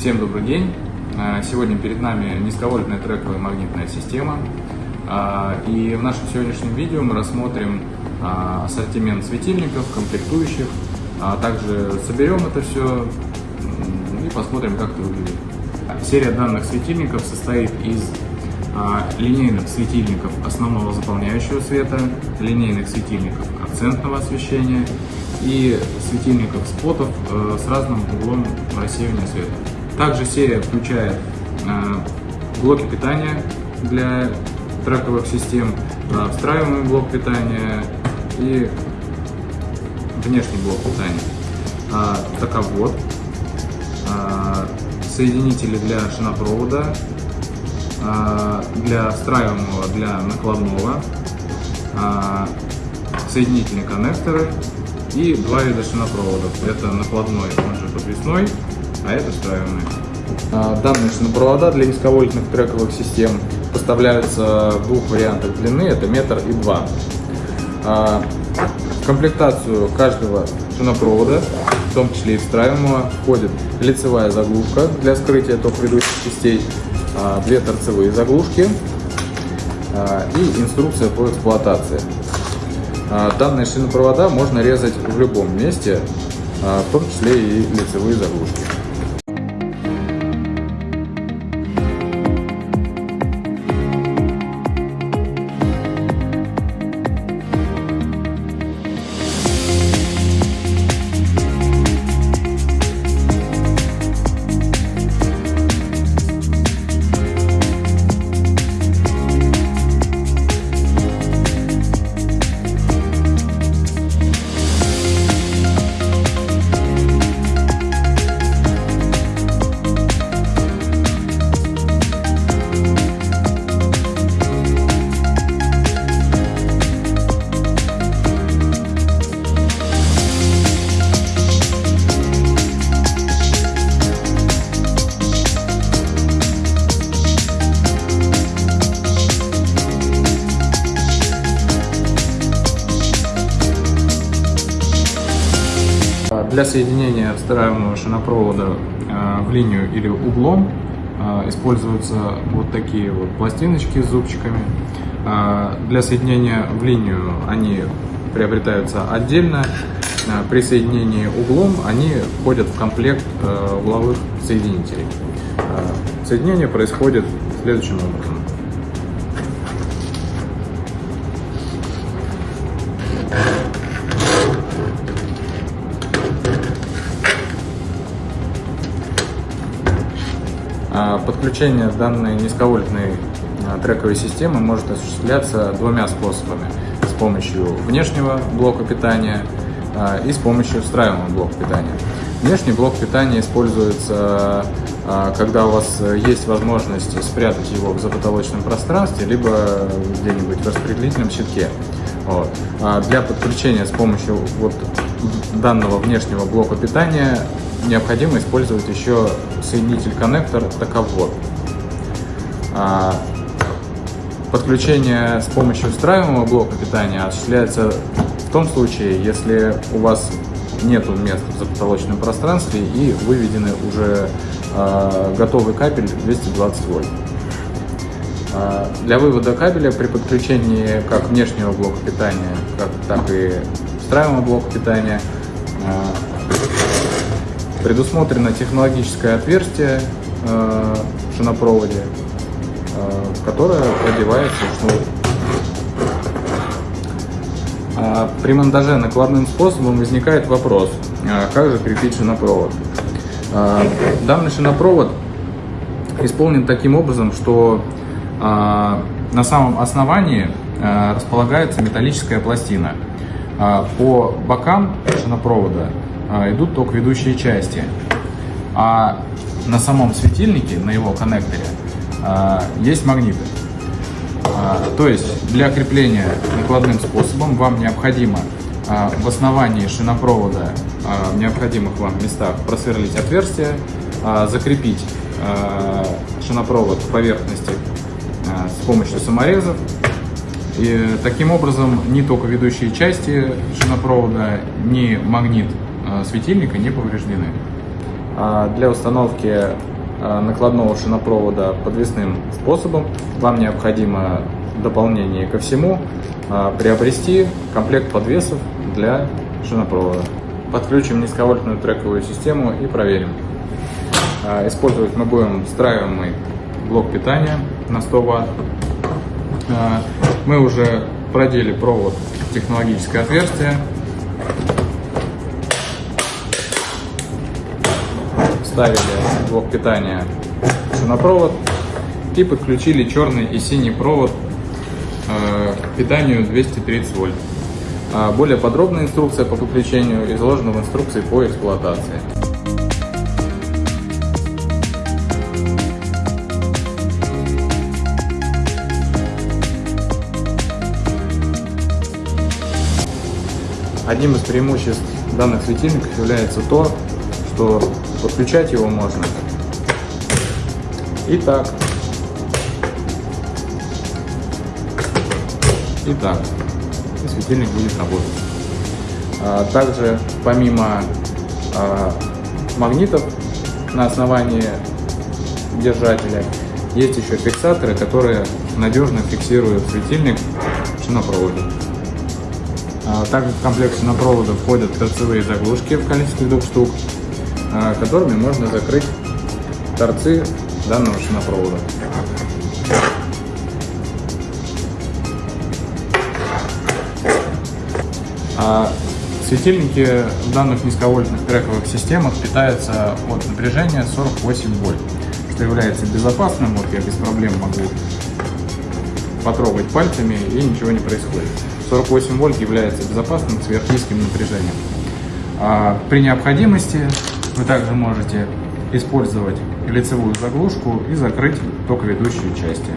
Всем добрый день! А, Сегодня перед нами низковольтная трековая магнитная система. А, И в нашем сегодняшнем видео мы рассмотрим а, ассортимент светильников, комплектующих, а также соберем это все и посмотрим, как это выглядит. Серия данных светильников состоит из линейных светильников основного заполняющего света, линейных светильников акцентного освещения и светильников спотов э, с разным углом рассеивания света. Также серия включает э, блоки питания для трековых систем, э, встраиваемый блок питания и внешний блок питания. А, Таковод, а, соединители для шинопровода, а, для встраиваемого, для накладного, а, соединительные коннекторы и два вида шинопроводов. Это накладной, он же подвесной, а это. А, Данные шинопровода для низковольтных трековых систем поставляются в двух вариантах длины, это метр и два. А, В комплектацию каждого шинопровода, в том числе и встраиваемого, входит лицевая заглушка для скрытия ток ведущих частей, а, две торцевые заглушки а, и инструкция по эксплуатации. А, Данные шинопровода можно резать в любом месте, а, в том числе и лицевые заглушки. Для соединения встраиваемого шинопровода э, в линию или углом э, используются вот такие вот пластиночки с зубчиками. Э, Для соединения в линию они приобретаются отдельно. При соединении углом они входят в комплект угловых соединителей. Соединение происходит следующим образом. Подключение данной низковольтной а, трековой системы может осуществляться двумя способами. С помощью внешнего блока питания а, и с помощью встраиваемого блока питания. Внешний блок питания используется, когда у вас есть возможность спрятать его в запотолочном пространстве, либо где-нибудь в распределительном щитке. Вот. Для подключения с помощью вот данного внешнего блока питания необходимо использовать еще соединитель-коннектор таковод. А, Подключение с помощью встраиваемого блока питания осуществляется в том случае, если у вас нет места в запотолочном пространстве и выведены уже а, готовый кабель 220 вольт. А, Для вывода кабеля при подключении как внешнего блока питания, так и встраиваемого блока питания Предусмотрено технологическое отверстие э, в шинопроводе, э, которое продевается шнур. А при монтаже накладным способом возникает вопрос, э, как же крепить шинопровод. Э, данный шинопровод исполнен таким образом, что на самом основании э, располагается металлическая пластина. По бокам шинопровода а, идут только ведущие части. А на самом светильнике, на его коннекторе, а, есть магниты. А, то есть для крепления накладным способом вам необходимо в основании шинопровода в необходимых вам местах просверлить отверстие, закрепить шинопровод к поверхности с помощью саморезов. И таким образом ни только ведущие части шинопровода, ни магнит светильника не повреждены. А для установки э, накладного шинопровода подвесным способом, вам необходимо дополнение ко всему приобрести комплект подвесов для шинопровода. Подключим низковольтную трековую систему и проверим. Использовать мы будем встраиваемый блок питания на 100 Вт. Мы уже продели провод в технологическое отверстие. Вставили блок питания в шинопровод и подключили черный и синий провод к питанию 230 вольт. Более подробная инструкция по подключению изложена в инструкции по эксплуатации. Одним из преимуществ данных светильников является то, что подключать его можно и так, и так, и светильник будет работать. А, также помимо а, магнитов на основании держателя есть еще фиксаторы, которые надежно фиксируют светильник в шинопроводе. А, также в комплект шинопровода входят торцевые заглушки в количестве двух штук, которыми можно закрыть торцы данного шинопровода. А светильники в данных низковольтных трековых системах питаются от напряжения 48 вольт, что является безопасным. Вот я без проблем могу потрогать пальцами и ничего не происходит. 48 вольт является безопасным сверхнизким напряжением. А при необходимости вы также можете использовать лицевую заглушку и закрыть токоведущие части.